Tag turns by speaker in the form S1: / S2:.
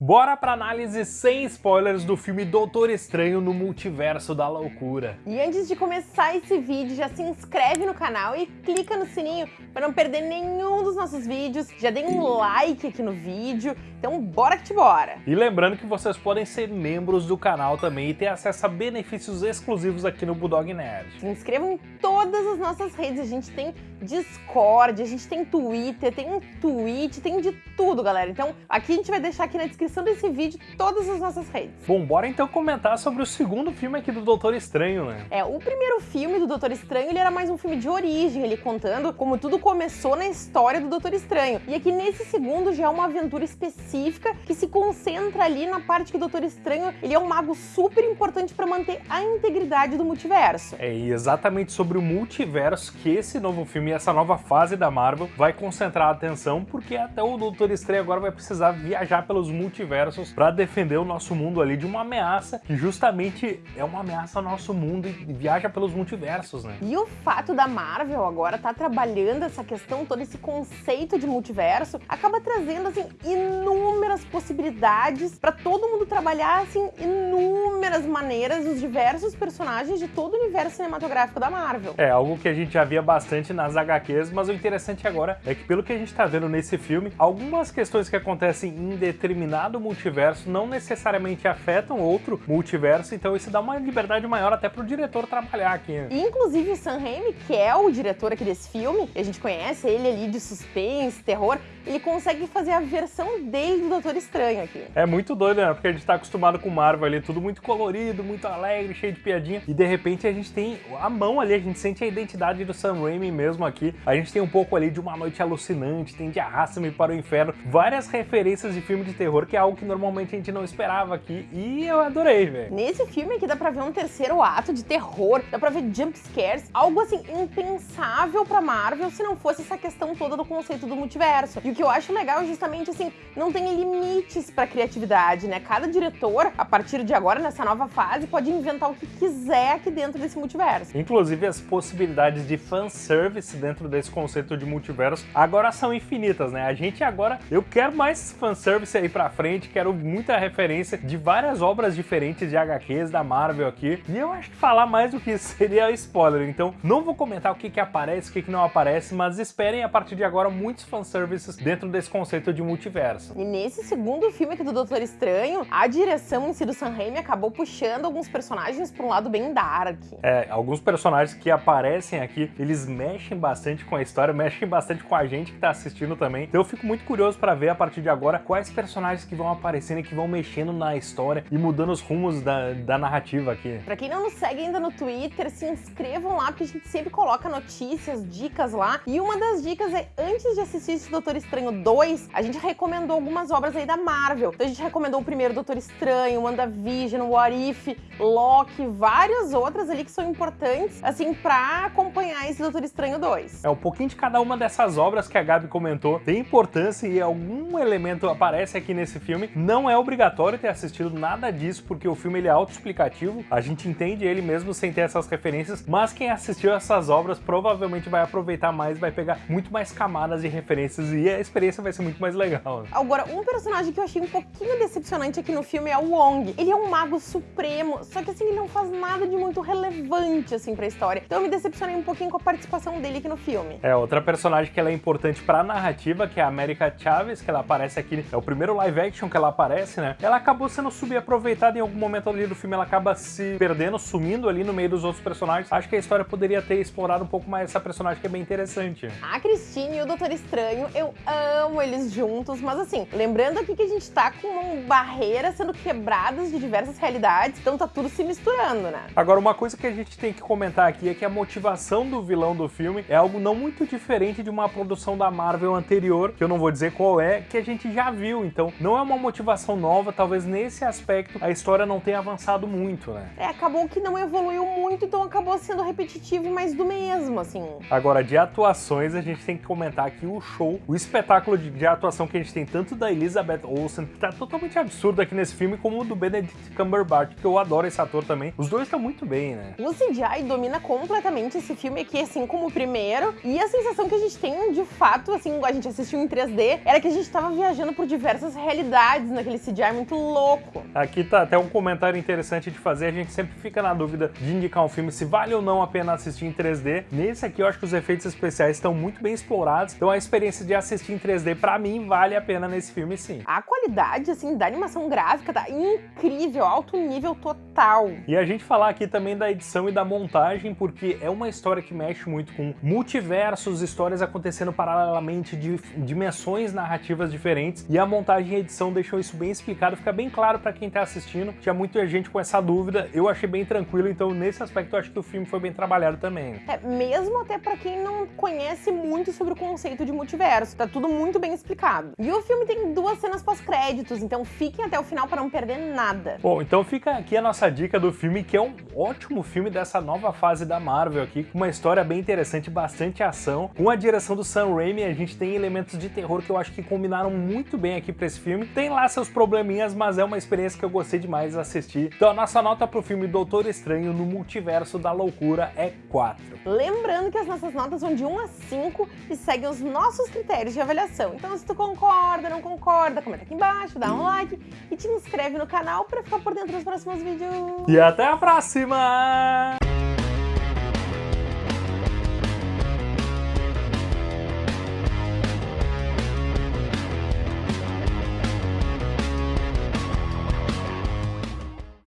S1: Bora pra análise sem spoilers do filme Doutor Estranho no Multiverso da Loucura.
S2: E antes de começar esse vídeo, já se inscreve no canal e clica no sininho para não perder nenhum dos nossos vídeos. Já dê um like aqui no vídeo, então bora que te bora!
S1: E lembrando que vocês podem ser membros do canal também e ter acesso a benefícios exclusivos aqui no Bulldog Nerd.
S2: Se inscrevam em todas as nossas redes, a gente tem Discord, a gente tem Twitter, tem um Twitch, tem de tudo, galera. Então aqui a gente vai deixar aqui na descrição descrição desse vídeo todas as nossas redes.
S1: Bom, bora então comentar sobre o segundo filme aqui do Doutor Estranho, né?
S2: É, o primeiro filme do Doutor Estranho, ele era mais um filme de origem, ele contando como tudo começou na história do Doutor Estranho. E aqui nesse segundo já é uma aventura específica que se concentra ali na parte que o Doutor Estranho, ele é um mago super importante para manter a integridade do multiverso.
S1: É, e exatamente sobre o multiverso que esse novo filme, essa nova fase da Marvel vai concentrar a atenção, porque até o Doutor Estranho agora vai precisar viajar pelos multiversos multiversos para defender o nosso mundo ali de uma ameaça que justamente é uma ameaça ao nosso mundo e viaja pelos multiversos, né?
S2: E o fato da Marvel agora tá trabalhando essa questão, todo esse conceito de multiverso, acaba trazendo assim inúmeras possibilidades para todo mundo trabalhar assim inúmeras maneiras os diversos personagens de todo o universo cinematográfico da Marvel.
S1: É algo que a gente já via bastante nas HQs, mas o interessante agora é que pelo que a gente tá vendo nesse filme, algumas questões que acontecem em determinado determinado multiverso não necessariamente afetam outro multiverso, então isso dá uma liberdade maior até pro diretor trabalhar aqui.
S2: Inclusive o Sam Raimi, que é o diretor aqui desse filme, a gente conhece ele ali de suspense, terror, ele consegue fazer a versão dele do Doutor Estranho aqui.
S1: É muito doido, né? Porque a gente tá acostumado com Marvel ali, tudo muito colorido, muito alegre, cheio de piadinha, e de repente a gente tem a mão ali, a gente sente a identidade do Sam Raimi mesmo aqui, a gente tem um pouco ali de Uma Noite Alucinante, tem de Arrasta-me para o Inferno, várias referências de filme de terror que é algo que normalmente a gente não esperava aqui. E eu adorei, velho.
S2: Nesse filme aqui dá pra ver um terceiro ato de terror, dá pra ver jump scares, algo assim impensável pra Marvel se não fosse essa questão toda do conceito do multiverso. E o que eu acho legal é justamente assim, não tem limites pra criatividade, né? Cada diretor, a partir de agora, nessa nova fase, pode inventar o que quiser aqui dentro desse multiverso.
S1: Inclusive as possibilidades de fanservice dentro desse conceito de multiverso agora são infinitas, né? A gente agora, eu quero mais fanservice aí pra frente, quero muita referência de várias obras diferentes de HQs da Marvel aqui. E eu acho que falar mais do que isso seria spoiler, então não vou comentar o que que aparece, o que que não aparece, mas esperem a partir de agora muitos fanservices dentro desse conceito de multiverso.
S2: E nesse segundo filme aqui do Doutor Estranho, a direção em si do Sam Raimi acabou puxando alguns personagens para um lado bem dark.
S1: É, alguns personagens que aparecem aqui, eles mexem bastante com a história, mexem bastante com a gente que tá assistindo também. Então eu fico muito curioso para ver a partir de agora quais personagens que vão aparecendo e que vão mexendo na história e mudando os rumos da, da narrativa aqui.
S2: Pra quem não nos segue ainda no Twitter, se inscrevam lá, porque a gente sempre coloca notícias, dicas lá. E uma das dicas é, antes de assistir esse Doutor Estranho 2, a gente recomendou algumas obras aí da Marvel. Então a gente recomendou o primeiro Doutor Estranho, WandaVision, What If, Loki, várias outras ali que são importantes, assim, pra acompanhar esse Doutor Estranho 2.
S1: É, um pouquinho de cada uma dessas obras que a Gabi comentou tem importância e algum elemento aparece aqui nesse esse filme. Não é obrigatório ter assistido nada disso, porque o filme ele é autoexplicativo, a gente entende ele mesmo sem ter essas referências, mas quem assistiu essas obras provavelmente vai aproveitar mais, vai pegar muito mais camadas e referências e a experiência vai ser muito mais legal.
S2: Agora, um personagem que eu achei um pouquinho decepcionante aqui no filme é o Wong. Ele é um mago supremo, só que assim, ele não faz nada de muito relevante assim pra história. Então eu me decepcionei um pouquinho com a participação dele aqui no filme.
S1: É, outra personagem que ela é importante pra narrativa, que é a América Chaves, que ela aparece aqui, é o primeiro live action que ela aparece, né? Ela acabou sendo subaproveitada em algum momento ali do filme, ela acaba se perdendo, sumindo ali no meio dos outros personagens. Acho que a história poderia ter explorado um pouco mais essa personagem que é bem interessante.
S2: A Christine e o Doutor Estranho, eu amo eles juntos, mas assim, lembrando aqui que a gente tá com barreiras sendo quebradas de diversas realidades, então tá tudo se misturando, né?
S1: Agora, uma coisa que a gente tem que comentar aqui é que a motivação do vilão do filme é algo não muito diferente de uma produção da Marvel anterior, que eu não vou dizer qual é, que a gente já viu, então não é uma motivação nova, talvez nesse aspecto a história não tenha avançado muito, né?
S2: É, acabou que não evoluiu muito, então acabou sendo repetitivo mais do mesmo, assim.
S1: Agora, de atuações, a gente tem que comentar aqui o show, o espetáculo de, de atuação que a gente tem tanto da Elizabeth Olsen, que tá totalmente absurdo aqui nesse filme, como o do Benedict Cumberbatch, que eu adoro esse ator também. Os dois estão muito bem, né?
S2: O CGI domina completamente esse filme aqui, assim como o primeiro. E a sensação que a gente tem, de fato, assim, a gente assistiu em 3D, era que a gente tava viajando por diversas realidades naquele CGI muito louco.
S1: Aqui tá até um comentário interessante de fazer, a gente sempre fica na dúvida de indicar um filme se vale ou não a pena assistir em 3D. Nesse aqui eu acho que os efeitos especiais estão muito bem explorados, então a experiência de assistir em 3D pra mim vale a pena nesse filme
S2: A qualidade, assim, da animação gráfica tá incrível, alto nível total.
S1: E a gente falar aqui também da edição e da montagem, porque é uma história que mexe muito com multiversos, histórias acontecendo paralelamente de dimensões narrativas diferentes, e a montagem e a edição deixou isso bem explicado, fica bem claro pra quem tá assistindo. Tinha muita gente com essa dúvida, eu achei bem tranquilo, então nesse aspecto eu acho que o filme foi bem trabalhado também.
S2: É, mesmo até pra quem não conhece muito sobre o conceito de multiverso, tá tudo muito bem explicado. E o filme tem duas cenas pós-créditos, então fiquem até o final para não perder nada.
S1: Bom, então fica aqui a nossa dica do filme, que é um ótimo filme dessa nova fase da Marvel aqui, com uma história bem interessante, bastante ação. Com a direção do Sam Raimi, a gente tem elementos de terror que eu acho que combinaram muito bem aqui pra esse filme. Tem lá seus probleminhas, mas é uma experiência que eu gostei demais de assistir. Então a nossa nota pro filme Doutor Estranho no Multiverso da Loucura é 4.
S2: Lembrando que as nossas notas vão de 1 a 5 e seguem os nossos critérios de avaliação. Então se tu concorda, não comenta aqui embaixo, dá um like e te inscreve no canal para ficar por dentro dos próximos vídeos.
S1: E até a próxima!